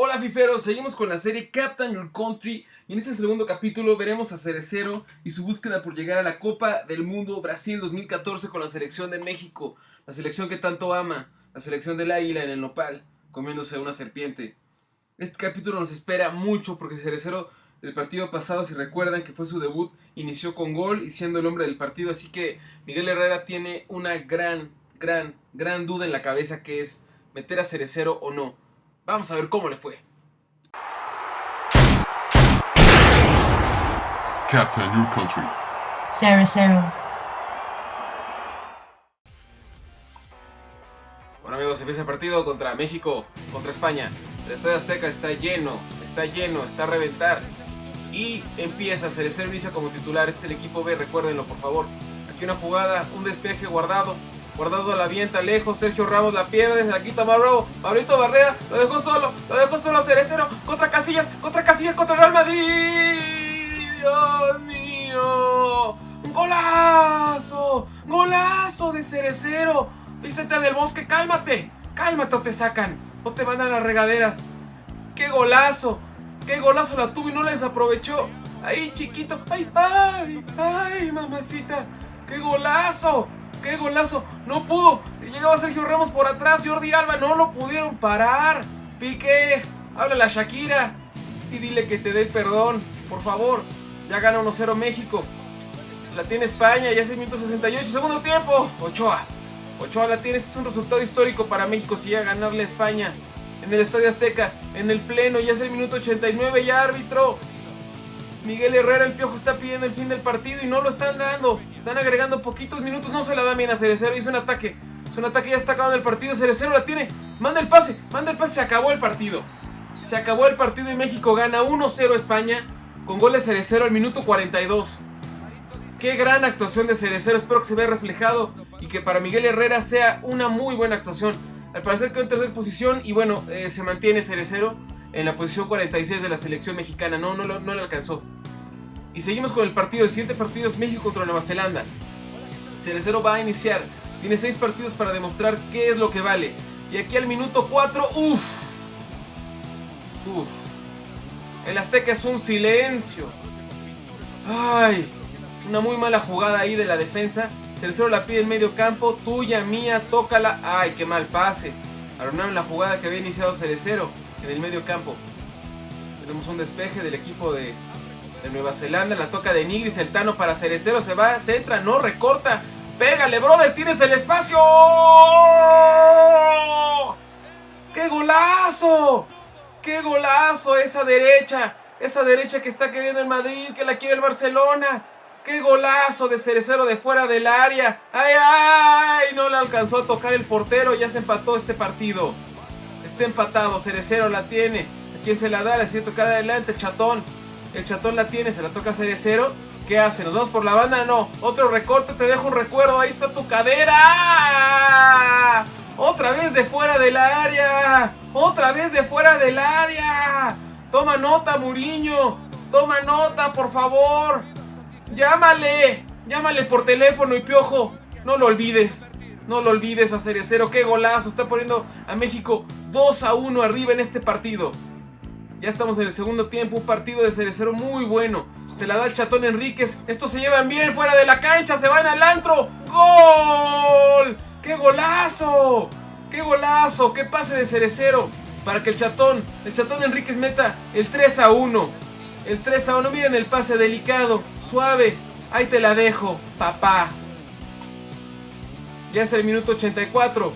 Hola fiferos, seguimos con la serie Captain Your Country y en este segundo capítulo veremos a Cerecero y su búsqueda por llegar a la Copa del Mundo Brasil 2014 con la selección de México, la selección que tanto ama, la selección del águila en el nopal, comiéndose una serpiente. Este capítulo nos espera mucho porque Cerecero el partido pasado, si recuerdan que fue su debut, inició con gol y siendo el hombre del partido, así que Miguel Herrera tiene una gran, gran, gran duda en la cabeza que es meter a Cerecero o no. Vamos a ver cómo le fue. Captain Your Country. Zero Zero. Bueno amigos, empieza el partido contra México, contra España. El Estadio Azteca está lleno, está lleno, está a reventar. Y empieza Cerecero inicia como titular, es el equipo B, recuérdenlo por favor. Aquí una jugada, un despeje guardado, Guardado la avienta lejos, Sergio Ramos la pierde, se la quita Marro, Maurito Barrera, lo dejó solo, lo dejó solo a Cerecero, contra Casillas, contra Casillas, contra Real Madrid. Dios mío. ¡Golazo! ¡Golazo de Cerecero! Vicente del Bosque, cálmate, cálmate o te sacan, o te van a las regaderas. ¡Qué golazo! ¡Qué golazo la tuvo y no la desaprovechó! Ahí chiquito, ay, ay, ay, mamacita, qué golazo. ¡Qué golazo! ¡No pudo! Llegaba Sergio Ramos por atrás, Jordi Alba, no lo pudieron parar. Piqué, háblale a Shakira y dile que te dé perdón, por favor. Ya gana 1-0 México. La tiene España, ya es el minuto 68, segundo tiempo. Ochoa. Ochoa la tiene, este es un resultado histórico para México si llega a ganarle a España. En el Estadio Azteca, en el pleno, ya es el minuto 89, ya árbitro. Miguel Herrera, el piojo está pidiendo el fin del partido y no lo están dando. Están agregando poquitos minutos, no se la da bien a Cerecero. Hizo un ataque. Es un ataque, ya está acabando el partido. Cerecero la tiene. Manda el pase, manda el pase. Se acabó el partido. Se acabó el partido y México gana 1-0 España con gol de Cerecero al minuto 42. Qué gran actuación de Cerecero. Espero que se vea reflejado y que para Miguel Herrera sea una muy buena actuación. Al parecer quedó en tercera posición y bueno, eh, se mantiene Cerecero en la posición 46 de la selección mexicana. No, no, no le alcanzó. Y seguimos con el partido. El siguiente partido es México contra Nueva Zelanda. Cerecero va a iniciar. Tiene 6 partidos para demostrar qué es lo que vale. Y aquí al minuto 4, uff. Uff. El Azteca es un silencio. Ay. Una muy mala jugada ahí de la defensa. Cerecero la pide en medio campo. Tuya, mía, tócala. Ay, qué mal pase. Arruinaron la jugada que había iniciado Cerecero en el medio campo. Tenemos un despeje del equipo de, de Nueva Zelanda. La toca de Nigris, el Tano para Cerecero. Se va, se entra, no, recorta. Pégale, brother, tienes el espacio. ¡Qué golazo! ¡Qué golazo esa derecha! Esa derecha que está queriendo el Madrid, que la quiere el Barcelona. ¡Qué golazo de Cerecero de fuera del área! ¡Ay, ay! No le alcanzó a tocar el portero, ya se empató este partido. Está empatado, Cerecero la tiene. ¿A quién se la da? Le siento tocar adelante, chatón. El chatón la tiene, se la toca a Cerecero. ¿Qué hace? ¿Nos vamos por la banda? No. Otro recorte, te dejo un recuerdo. Ahí está tu cadera. Otra vez de fuera del área. Otra vez de fuera del área. Toma nota, Muriño. Toma nota, por favor. Llámale. Llámale por teléfono y piojo. No lo olvides. No lo olvides a Cerecero. Qué golazo. Está poniendo a México 2 a 1 arriba en este partido. Ya estamos en el segundo tiempo, un partido de Cerecero muy bueno. Se la da el chatón Enríquez. Estos se llevan bien fuera de la cancha, se van al antro. ¡Gol! ¡Qué golazo! ¡Qué golazo! ¡Qué pase de Cerecero! Para que el chatón, el chatón Enríquez meta el 3 a 1. El 3 a 1. Miren el pase delicado, suave. Ahí te la dejo, papá. Ya es el minuto 84.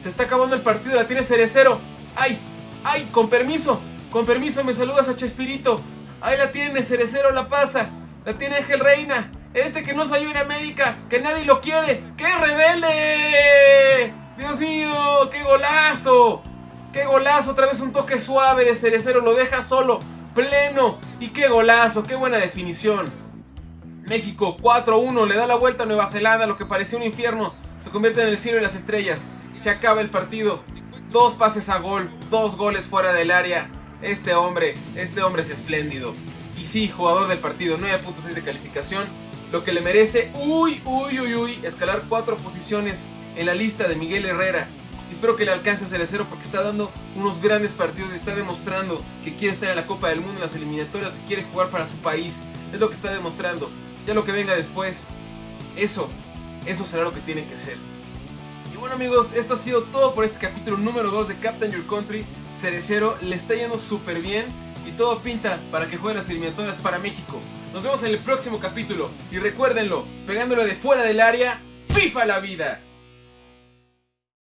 Se está acabando el partido, la tiene Cerecero. ¡Ay! ¡Ay! Con permiso. Con permiso, me saludas a Chespirito. Ahí la tiene, Cerecero la pasa. La tiene Ángel Reina. Este que no salió en América, que nadie lo quiere. ¡Qué rebelde! ¡Dios mío! ¡Qué golazo! ¡Qué golazo! Otra vez un toque suave de Cerecero. Lo deja solo, pleno. Y qué golazo, qué buena definición. México 4-1, le da la vuelta a Nueva Zelanda, lo que parecía un infierno. Se convierte en el cielo y las estrellas. Se acaba el partido. Dos pases a gol, dos goles fuera del área. Este hombre, este hombre es espléndido. Y sí, jugador del partido, 9.6 de calificación. Lo que le merece, uy, uy, uy, uy, escalar cuatro posiciones en la lista de Miguel Herrera. Y espero que le alcance a Cerecero porque está dando unos grandes partidos y está demostrando que quiere estar en la Copa del Mundo, en las eliminatorias, que quiere jugar para su país. Es lo que está demostrando. Ya lo que venga después, eso, eso será lo que tiene que ser. Y bueno amigos, esto ha sido todo por este capítulo número 2 de Captain Your Country. Cerecero le está yendo súper bien y todo pinta para que juegue las eliminatorias para México. Nos vemos en el próximo capítulo y recuérdenlo, pegándole de fuera del área, FIFA la vida.